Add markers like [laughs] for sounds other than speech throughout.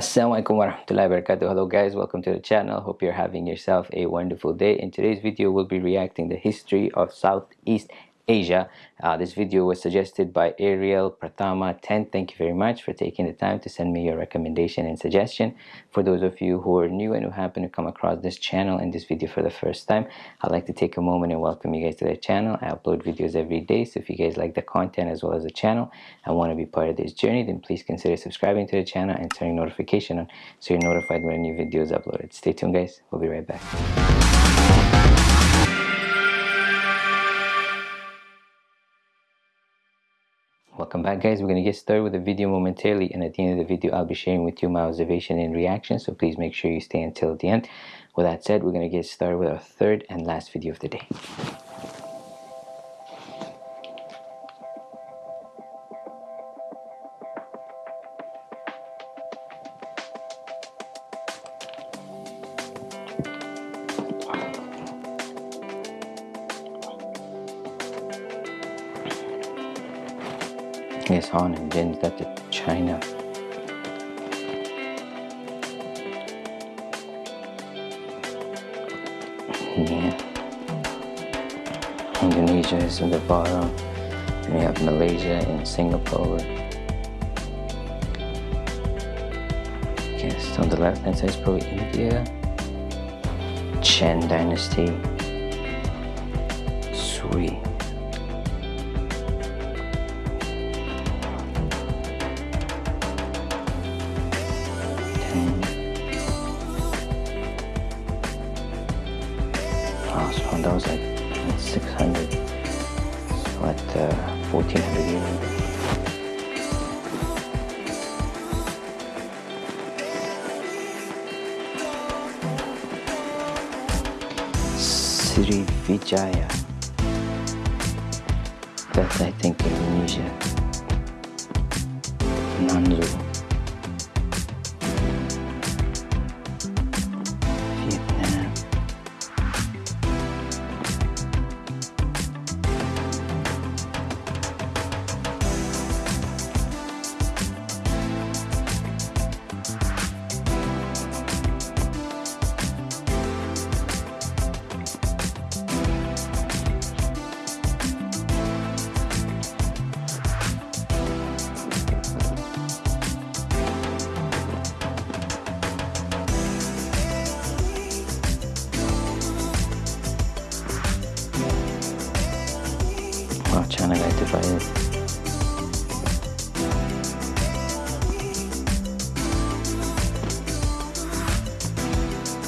Assalamualaikum warahmatullahi wabarakatuh. Hello guys, welcome to the channel. Hope you're having yourself a wonderful day. In today's video, we'll be reacting the history of Southeast Asia. Uh, this video was suggested by Ariel Pratama 10. Thank you very much for taking the time to send me your recommendation and suggestion. For those of you who are new and who happen to come across this channel and this video for the first time, I'd like to take a moment and welcome you guys to the channel. I upload videos every day, so if you guys like the content as well as the channel and want to be part of this journey, then please consider subscribing to the channel and turning notification on so you're notified when a new video is uploaded. Stay tuned guys, we'll be right back. Welcome back guys. We're going to get started with the video momentarily and at the end of the video i'll be sharing with you my observation and reaction so please make sure you stay until the end. With that said we're going to get started with our third and last video of the day Yes, on and then got to China. Yeah. Indonesia is in the bottom. We have Malaysia and Singapore. Yes, on the left hand side is probably India. Chen Dynasty. Sweet. Sri Vijaya. That's I think Indonesia. Nanzu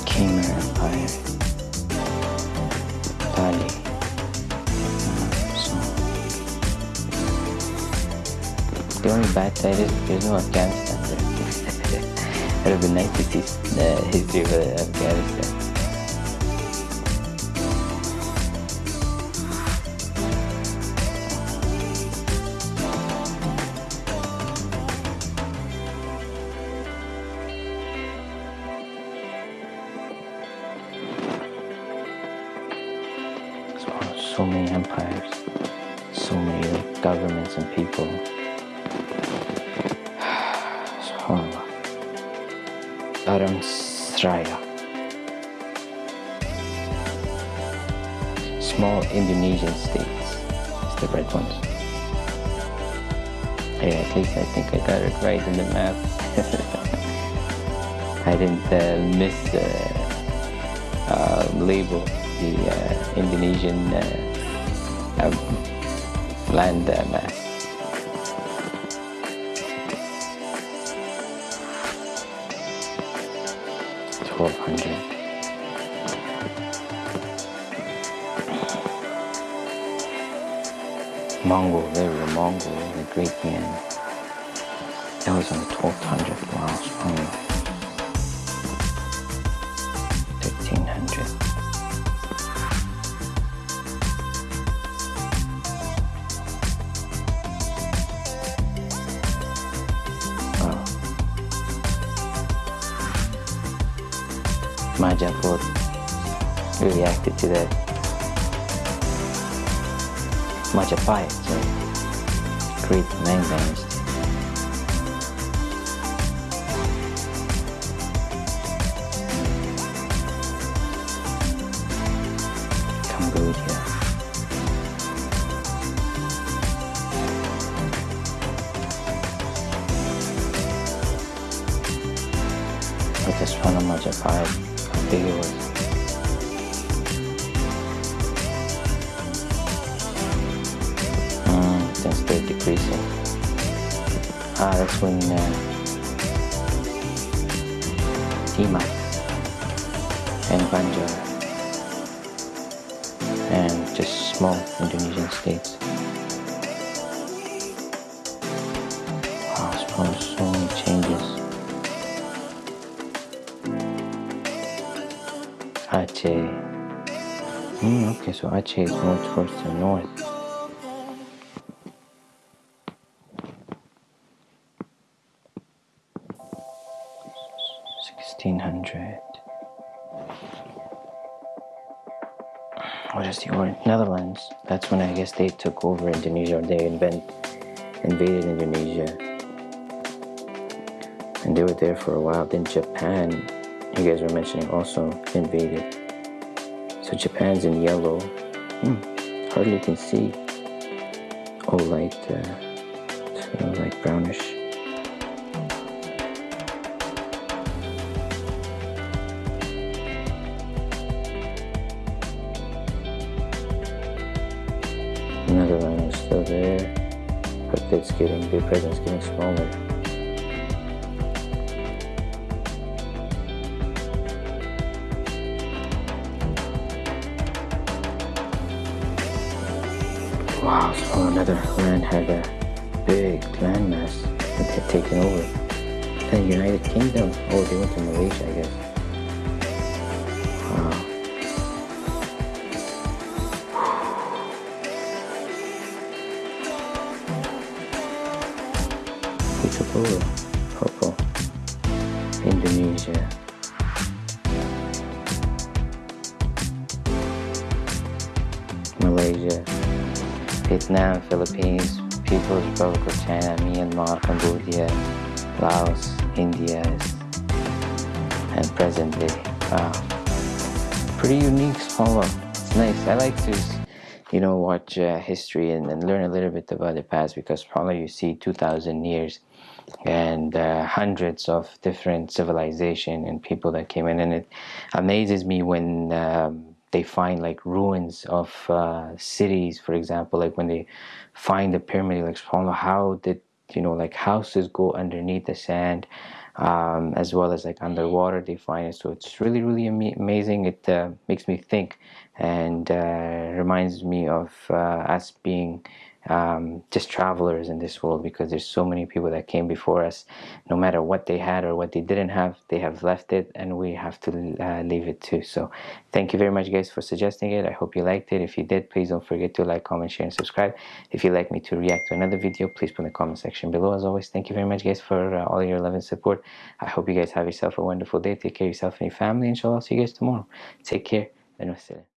Khmer Empire. Bali. Uh, so. The only bad side is there's no Afghanistan there. [laughs] it would be nice to see the history of Afghanistan. So many empires, so many governments and people. [sighs] SubhanAllah. Sraya. Small Indonesian states. It's the red ones. Hey, at least I think I got it right in the map. [laughs] I didn't uh, miss the uh, label the uh, Indonesian land mass. Twelve hundred. Mongol, they were Mongol, the great man. That was on the 1200. my job was reacted to that. Much apart so create main games. Here. Mm, since they're decreasing. Ah, that's when uh, and Banjar and just small Indonesian states. Wow, so many changes. Aceh. Mm, okay, so Aceh is more towards the north. Sixteen hundred. What is the order? Netherlands. That's when I guess they took over Indonesia or they invent, invaded Indonesia. And they were there for a while. Then Japan you guys were mentioning also invaded. So Japan's in yellow. Hmm, hardly can see. Oh, light, uh, brownish. Another one is still there, but it's getting, the presence getting smaller. Another land had a big landmass that had taken over. The United Kingdom, oh, they went to Malaysia, I guess. Wow. They took over. Vietnam, Philippines, People's Republic of China, Myanmar, Cambodia, Laos, India, and present day. Wow. Pretty unique small It's nice. I like to, you know, watch uh, history and, and, learn a little bit about the past because probably you see 2,000 years and uh, hundreds of different civilization and people that came in and it amazes me when um, they find like ruins of uh, cities, for example, like when they find the pyramid, like how did you know like houses go underneath the sand, um, as well as like underwater they find it. So it's really really amazing. It uh, makes me think and uh, reminds me of uh, us being um, just travelers in this world because there's so many people that came before us. No matter what they had or what they didn't have they have left it and we have to uh, leave it too. So thank you very much guys for suggesting it. I hope you liked it. If you did please don't forget to like comment share and subscribe. If you'd like me to react to another video please put in the comment section below. As always thank you very much guys for uh, all your love and support. I hope you guys have yourself a wonderful day. Take care of yourself and your family inshallah see you guys tomorrow. Take care. And wassalam